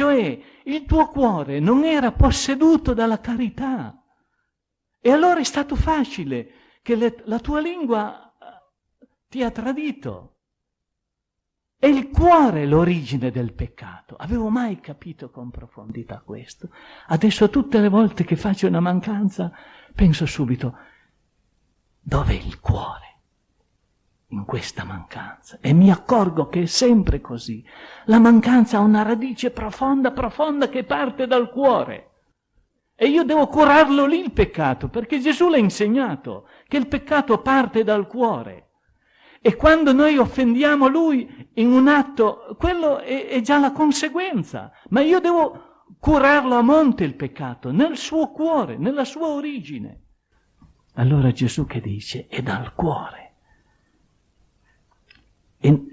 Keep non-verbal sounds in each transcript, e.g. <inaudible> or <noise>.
Cioè il tuo cuore non era posseduto dalla carità. E allora è stato facile che le, la tua lingua eh, ti ha tradito. È il cuore l'origine del peccato. Avevo mai capito con profondità questo? Adesso tutte le volte che faccio una mancanza penso subito, dov'è il cuore in questa mancanza? E mi accorgo che è sempre così. La mancanza ha una radice profonda, profonda che parte dal cuore. E io devo curarlo lì il peccato, perché Gesù l'ha insegnato, che il peccato parte dal cuore. E quando noi offendiamo lui in un atto, quello è, è già la conseguenza. Ma io devo curarlo a monte il peccato, nel suo cuore, nella sua origine. Allora Gesù che dice? È dal cuore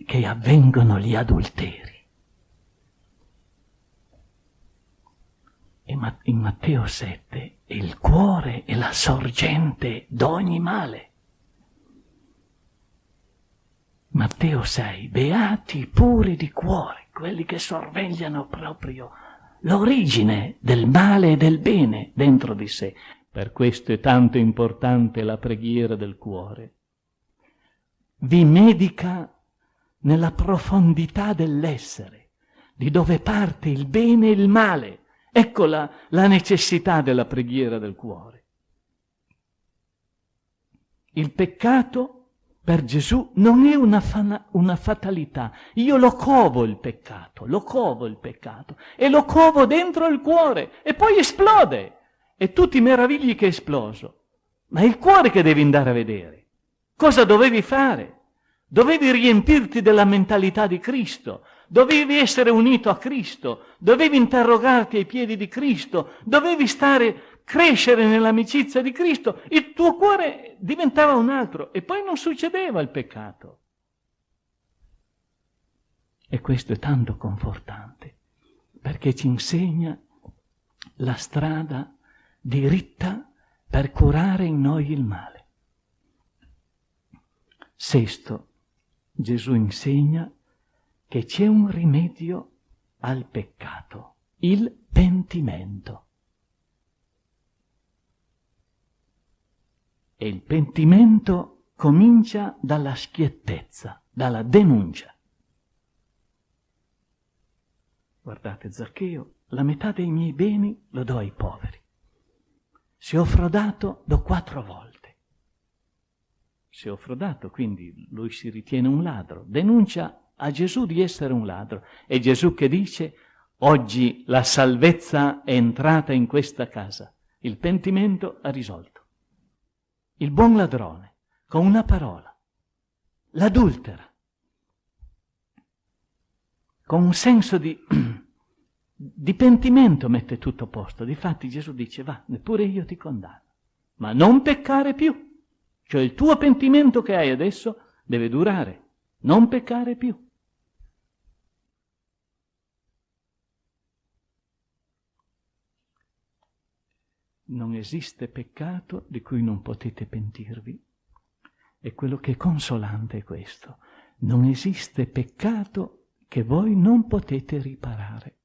che avvengono gli adulteri. E in Matteo 7 il cuore è la sorgente d'ogni male. Matteo 6, beati puri di cuore, quelli che sorvegliano proprio l'origine del male e del bene dentro di sé. Per questo è tanto importante la preghiera del cuore. Vi medica nella profondità dell'essere, di dove parte il bene e il male. Ecco la, la necessità della preghiera del cuore. Il peccato per Gesù non è una, una, fatalità. Io lo covo il peccato, lo covo il peccato e lo covo dentro il cuore e poi esplode. E tu ti meravigli che è esploso. Ma è il cuore che devi andare a vedere. Cosa dovevi fare? Dovevi riempirti della mentalità di Cristo, dovevi essere unito a Cristo, dovevi interrogarti ai piedi di Cristo, dovevi stare crescere nell'amicizia di Cristo, il tuo cuore diventava un altro e poi non succedeva il peccato. E questo è tanto confortante, perché ci insegna la strada diritta per curare in noi il male. Sesto, Gesù insegna che c'è un rimedio al peccato, il pentimento. E il pentimento comincia dalla schiettezza, dalla denuncia. Guardate, Zaccheo, la metà dei miei beni lo do ai poveri. Se ho frodato, do quattro volte. Se ho frodato, quindi lui si ritiene un ladro, denuncia a Gesù di essere un ladro. E Gesù che dice, oggi la salvezza è entrata in questa casa, il pentimento ha risolto il buon ladrone, con una parola, l'adultera, con un senso di, <clears throat> di pentimento mette tutto a posto. Difatti Gesù dice, va, neppure io ti condanno, ma non peccare più. Cioè il tuo pentimento che hai adesso deve durare, non peccare più. non esiste peccato di cui non potete pentirvi. E quello che è consolante è questo. Non esiste peccato che voi non potete riparare.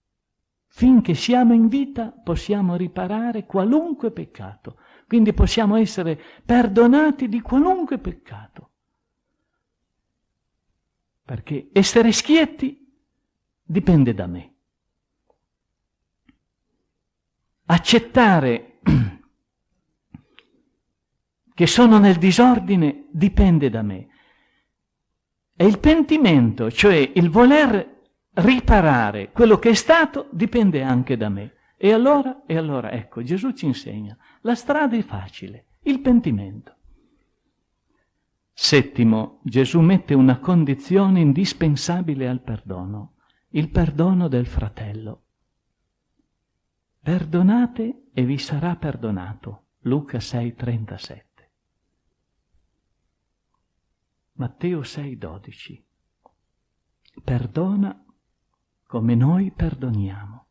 Finché siamo in vita possiamo riparare qualunque peccato. Quindi possiamo essere perdonati di qualunque peccato. Perché essere schietti dipende da me. Accettare <clears throat> che sono nel disordine dipende da me. E il pentimento, cioè il voler riparare quello che è stato, dipende anche da me. E allora, e allora, ecco, Gesù ci insegna, la strada è facile, il pentimento. Settimo, Gesù mette una condizione indispensabile al perdono, il perdono del fratello. Perdonate e vi sarà perdonato. Luca 6:37. Matteo 6:12. Perdona come noi perdoniamo.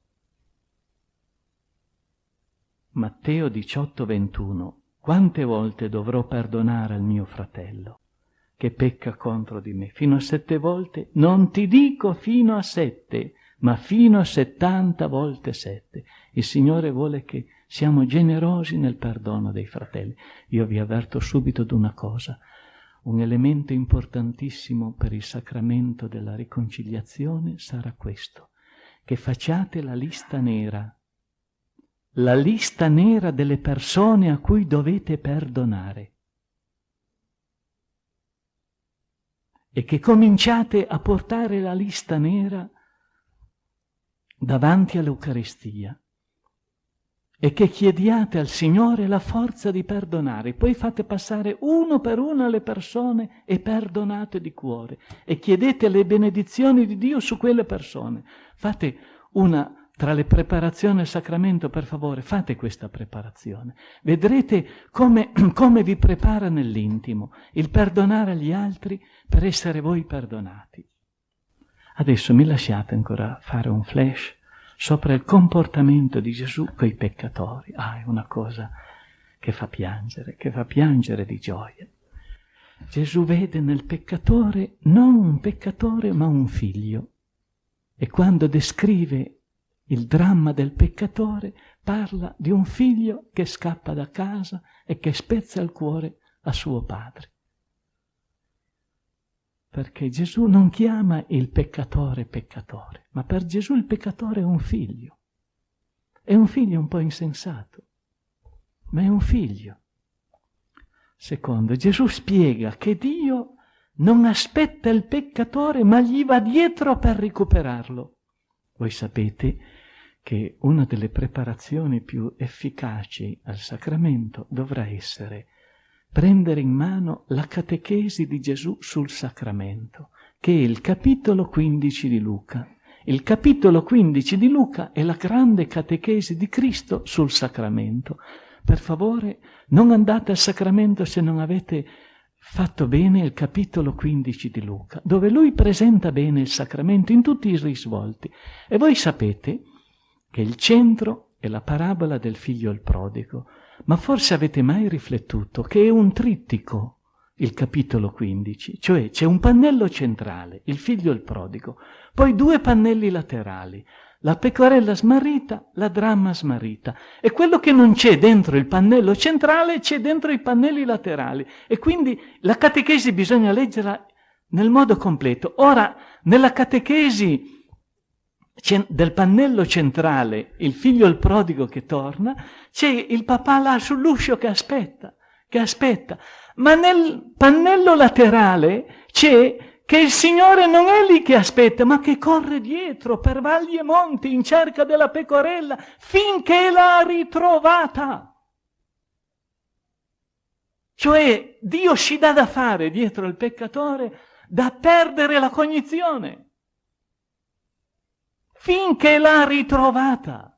Matteo 18:21. Quante volte dovrò perdonare al mio fratello che pecca contro di me? Fino a sette volte? Non ti dico fino a sette, ma fino a 70 volte 7. Il Signore vuole che siamo generosi nel perdono dei fratelli. Io vi avverto subito di una cosa, un elemento importantissimo per il sacramento della riconciliazione sarà questo, che facciate la lista nera, la lista nera delle persone a cui dovete perdonare. E che cominciate a portare la lista nera davanti all'Eucaristia e che chiediate al Signore la forza di perdonare. Poi fate passare uno per uno le persone e perdonate di cuore e chiedete le benedizioni di Dio su quelle persone. Fate una tra le preparazioni al sacramento, per favore, fate questa preparazione. Vedrete come, <clears throat> come vi prepara nell'intimo il perdonare agli altri per essere voi perdonati. Adesso mi lasciate ancora fare un flash sopra il comportamento di Gesù con i peccatori. Ah, è una cosa che fa piangere, che fa piangere di gioia. Gesù vede nel peccatore non un peccatore ma un figlio. E quando descrive il dramma del peccatore parla di un figlio che scappa da casa e che spezza il cuore a suo padre perché Gesù non chiama il peccatore peccatore, ma per Gesù il peccatore è un figlio. È un figlio un po' insensato, ma è un figlio. Secondo, Gesù spiega che Dio non aspetta il peccatore, ma gli va dietro per recuperarlo. Voi sapete che una delle preparazioni più efficaci al sacramento dovrà essere prendere in mano la catechesi di Gesù sul sacramento, che è il capitolo 15 di Luca. Il capitolo 15 di Luca è la grande catechesi di Cristo sul sacramento. Per favore, non andate al sacramento se non avete fatto bene il capitolo 15 di Luca, dove lui presenta bene il sacramento in tutti i risvolti. E voi sapete che il centro è la parabola del figlio il prodigo, ma forse avete mai riflettuto che è un trittico il capitolo 15, cioè c'è un pannello centrale, il figlio il prodigo, poi due pannelli laterali, la pecorella smarrita, la dramma smarrita. E quello che non c'è dentro il pannello centrale c'è dentro i pannelli laterali. E quindi la catechesi bisogna leggerla nel modo completo. Ora, nella catechesi del pannello centrale, il figlio il prodigo che torna, c'è il papà là sull'uscio che aspetta, che aspetta. Ma nel pannello laterale c'è che il Signore non è lì che aspetta, ma che corre dietro per valli e monti in cerca della pecorella finché l'ha ritrovata. Cioè Dio ci dà da fare dietro il peccatore da perdere la cognizione finché l'ha ritrovata.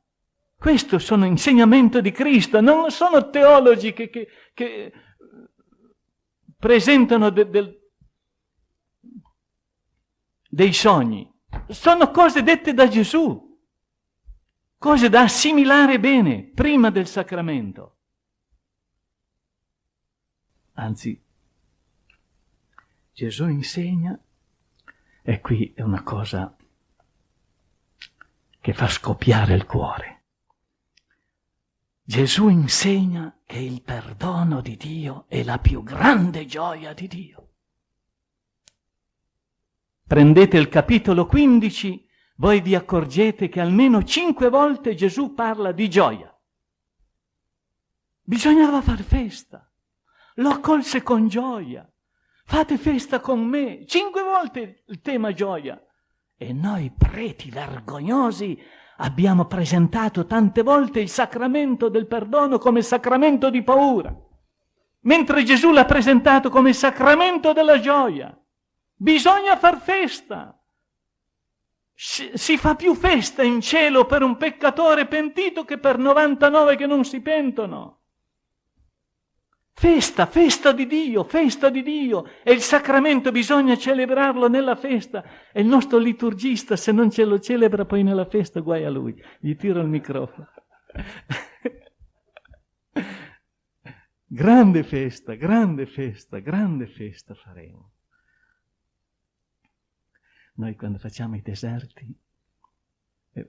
Questo sono insegnamento di Cristo, non sono teologi che, che, che presentano de, de, dei sogni. Sono cose dette da Gesù, cose da assimilare bene prima del sacramento. Anzi, Gesù insegna, e qui è una cosa che fa scoppiare il cuore. Gesù insegna che il perdono di Dio è la più grande gioia di Dio. Prendete il capitolo 15, voi vi accorgete che almeno cinque volte Gesù parla di gioia. Bisognava far festa. Lo accolse con gioia. Fate festa con me. Cinque volte il tema gioia. E noi preti vergognosi abbiamo presentato tante volte il sacramento del perdono come sacramento di paura, mentre Gesù l'ha presentato come sacramento della gioia. Bisogna far festa. Si fa più festa in cielo per un peccatore pentito che per 99 che non si pentono. Festa, festa di Dio, festa di Dio. E il sacramento bisogna celebrarlo nella festa. E il nostro liturgista, se non ce lo celebra poi nella festa, guai a lui. Gli tiro il microfono. <laughs> grande festa, grande festa, grande festa faremo. Noi quando facciamo i deserti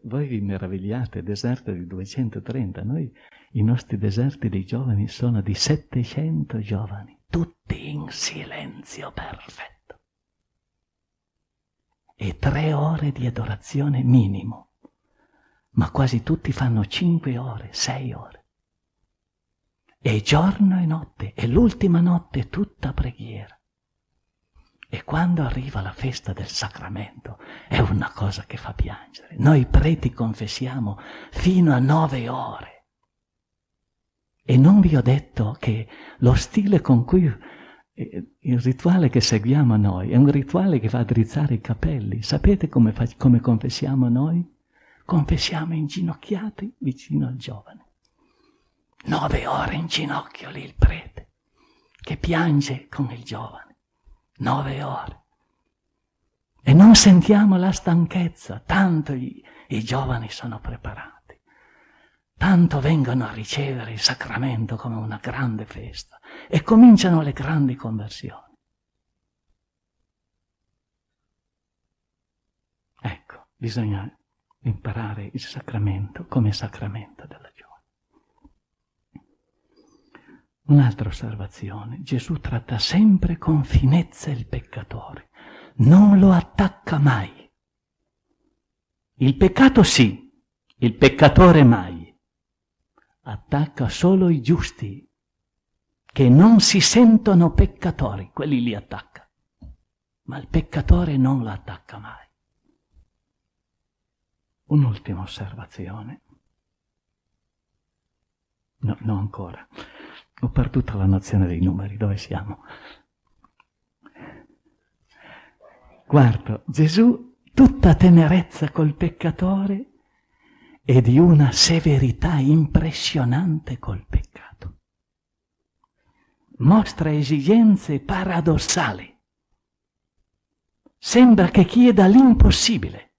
voi vi meravigliate, deserto di 230, noi i nostri deserti dei giovani sono di 700 giovani, tutti in silenzio perfetto. E tre ore di adorazione minimo, ma quasi tutti fanno cinque ore, sei ore. E giorno e notte, e l'ultima notte tutta preghiera. E quando arriva la festa del sacramento è una cosa che fa piangere. Noi preti confessiamo fino a nove ore. E non vi ho detto che lo stile con cui eh, il rituale che seguiamo noi è un rituale che fa drizzare i capelli. Sapete come, come confessiamo noi? Confessiamo inginocchiati vicino al giovane. Nove ore in ginocchio lì il prete, che piange con il giovane nove ore. E non sentiamo la stanchezza, tanto i, i giovani sono preparati, tanto vengono a ricevere il sacramento come una grande festa e cominciano le grandi conversioni. Ecco, bisogna imparare il sacramento come sacramento della gioia. Un'altra osservazione, Gesù tratta sempre con finezza il peccatore, non lo attacca mai. Il peccato sì, il peccatore mai. Attacca solo i giusti, che non si sentono peccatori, quelli li attacca. Ma il peccatore non lo attacca mai. Un'ultima osservazione. No, no ancora. Ho perduto la nozione dei numeri, dove siamo? Guarda, Gesù, tutta tenerezza col peccatore e di una severità impressionante col peccato. Mostra esigenze paradossali. Sembra che chieda l'impossibile.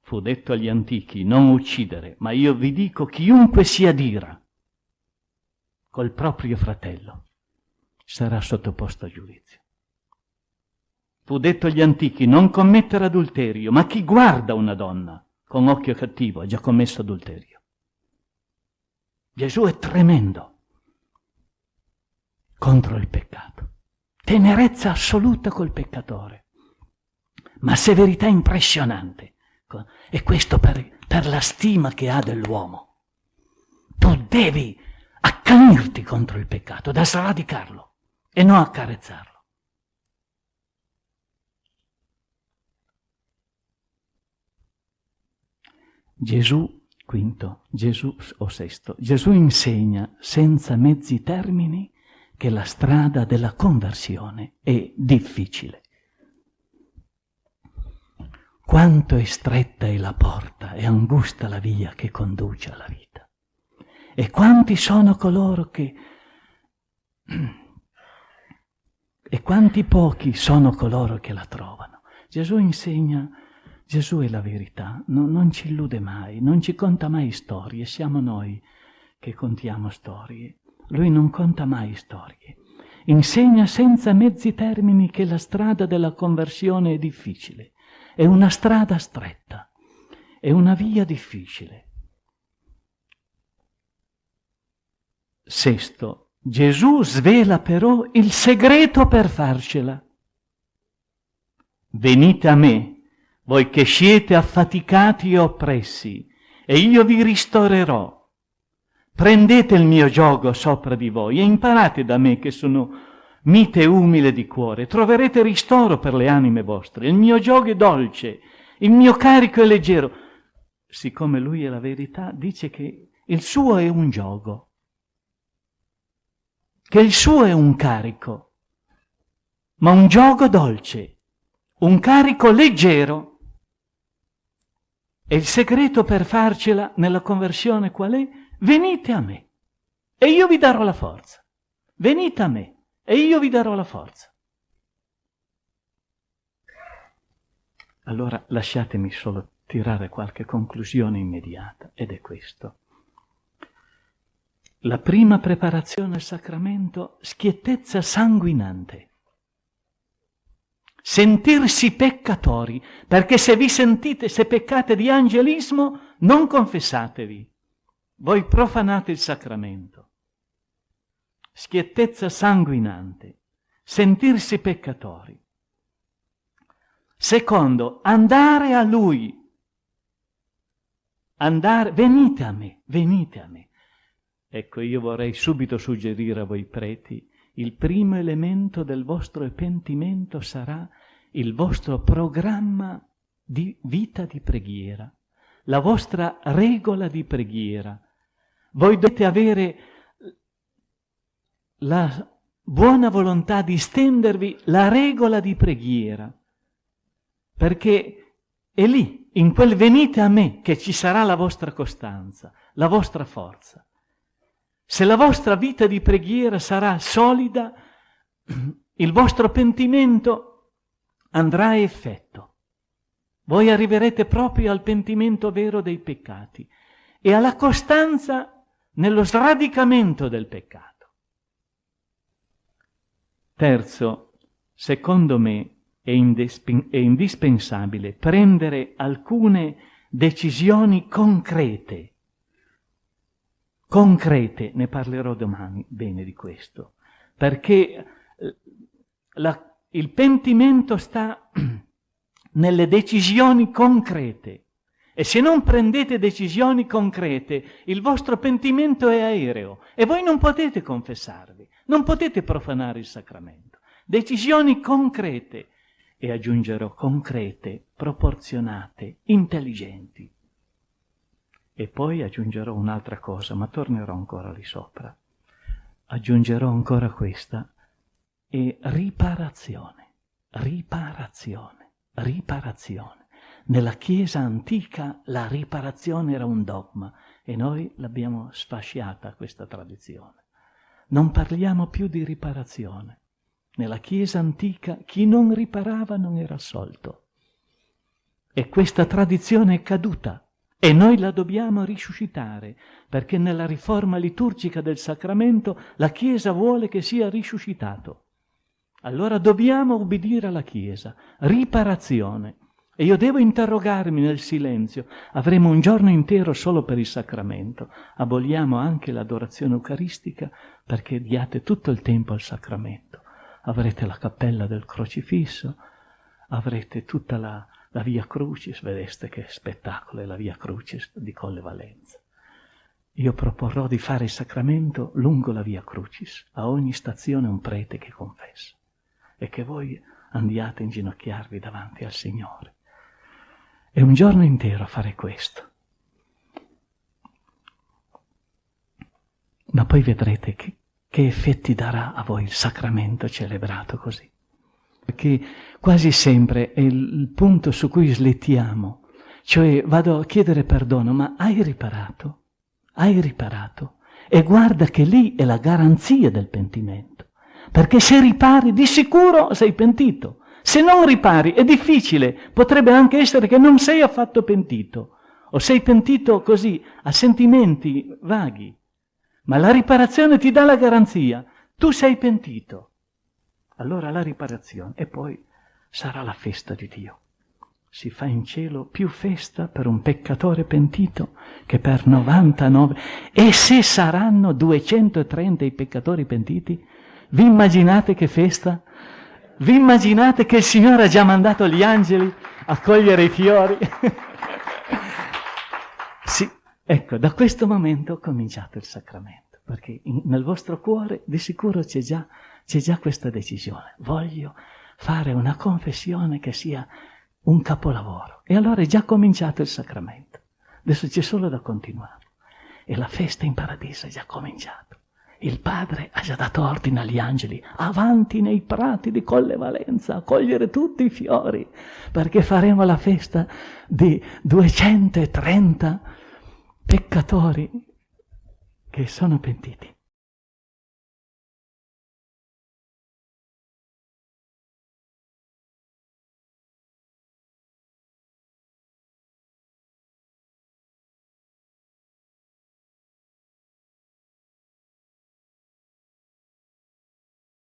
Fu detto agli antichi, non uccidere, ma io vi dico chiunque si adira col proprio fratello sarà sottoposto a giudizio. Fu detto agli antichi non commettere adulterio, ma chi guarda una donna con occhio cattivo ha già commesso adulterio. Gesù è tremendo contro il peccato, tenerezza assoluta col peccatore, ma severità impressionante. E questo per, per la stima che ha dell'uomo. Tu devi accanirti contro il peccato, da sradicarlo e non accarezzarlo. Gesù, quinto, Gesù o sesto, Gesù insegna senza mezzi termini che la strada della conversione è difficile. Quanto è stretta è la porta e angusta la via che conduce alla vita. E quanti sono coloro che... E quanti pochi sono coloro che la trovano. Gesù insegna, Gesù è la verità, no, non ci illude mai, non ci conta mai storie, siamo noi che contiamo storie. Lui non conta mai storie. Insegna senza mezzi termini che la strada della conversione è difficile, è una strada stretta, è una via difficile. Sesto, Gesù svela però il segreto per farcela. Venite a me, voi che siete affaticati e oppressi, e io vi ristorerò. Prendete il mio gioco sopra di voi e imparate da me che sono mite e umile di cuore. Troverete ristoro per le anime vostre. Il mio gioco è dolce, il mio carico è leggero. Siccome lui è la verità, dice che il suo è un gioco che il suo è un carico, ma un gioco dolce, un carico leggero. E il segreto per farcela nella conversione qual è? Venite a me e io vi darò la forza. Venite a me e io vi darò la forza. Allora lasciatemi solo tirare qualche conclusione immediata ed è questo. La prima preparazione al sacramento, schiettezza sanguinante. sentirsi peccatori, perché se vi sentite, se peccate di angelismo, non confessatevi. Voi profanate il sacramento. Schiettezza sanguinante, sentirsi peccatori. Secondo, andare a Lui. Andare, venite a me, venite a me. Ecco, io vorrei subito suggerire a voi preti il primo elemento del vostro pentimento sarà il vostro programma di vita di preghiera, la vostra regola di preghiera. Voi dovete avere la buona volontà di stendervi la regola di preghiera, perché è lì, in quel venite a me, che ci sarà la vostra costanza, la vostra forza. Se la vostra vita di preghiera sarà solida, il vostro pentimento andrà a effetto. Voi arriverete proprio al pentimento vero dei peccati e alla costanza nello sradicamento del peccato. Terzo, secondo me è, è indispensabile prendere alcune decisioni concrete concrete, ne parlerò domani bene di questo, perché eh, la, il pentimento sta <clears throat> nelle decisioni concrete e se non prendete decisioni concrete il vostro pentimento è aereo e voi non potete confessarvi, non potete profanare il sacramento. Decisioni concrete e aggiungerò concrete, proporzionate, intelligenti. E poi aggiungerò un'altra cosa, ma tornerò ancora lì sopra. Aggiungerò ancora questa e riparazione, riparazione, riparazione. Nella Chiesa antica la riparazione era un dogma e noi l'abbiamo sfasciata questa tradizione. Non parliamo più di riparazione. Nella Chiesa antica chi non riparava non era assolto. E questa tradizione è caduta e noi la dobbiamo risuscitare, perché nella riforma liturgica del sacramento la Chiesa vuole che sia risuscitato. Allora dobbiamo obbedire alla Chiesa, riparazione. E io devo interrogarmi nel silenzio. Avremo un giorno intero solo per il sacramento. Aboliamo anche l'adorazione eucaristica perché diate tutto il tempo al sacramento. Avrete la cappella del crocifisso, avrete tutta la, la Via Crucis, vedeste che spettacolo è la Via Crucis di Colle Valenza. Io proporrò di fare il sacramento lungo la Via Crucis, a ogni stazione un prete che confessa, e che voi andiate a inginocchiarvi davanti al Signore. È un giorno intero a fare questo. Ma poi vedrete che, che effetti darà a voi il sacramento celebrato così che quasi sempre è il punto su cui slettiamo. Cioè vado a chiedere perdono, ma hai riparato? Hai riparato? E guarda che lì è la garanzia del pentimento. Perché se ripari, di sicuro sei pentito. Se non ripari, è difficile. Potrebbe anche essere che non sei affatto pentito. O sei pentito così, a sentimenti vaghi. Ma la riparazione ti dà la garanzia. Tu sei pentito allora la riparazione e poi sarà la festa di Dio. Si fa in cielo più festa per un peccatore pentito che per 99. E se saranno 230 i peccatori pentiti, vi immaginate che festa? Vi immaginate che il Signore ha già mandato gli angeli a cogliere i fiori? <laughs> sì, ecco, da questo momento cominciate il sacramento, perché in, nel vostro cuore di sicuro c'è già già questa decisione. Voglio fare una confessione che sia un capolavoro. E allora è già cominciato il sacramento. Adesso c'è solo da continuare. E la festa in paradiso è già cominciata. Il Padre ha già dato ordine agli angeli, avanti nei prati di Colle Valenza, a cogliere tutti i fiori, perché faremo la festa di 230 peccatori che sono pentiti.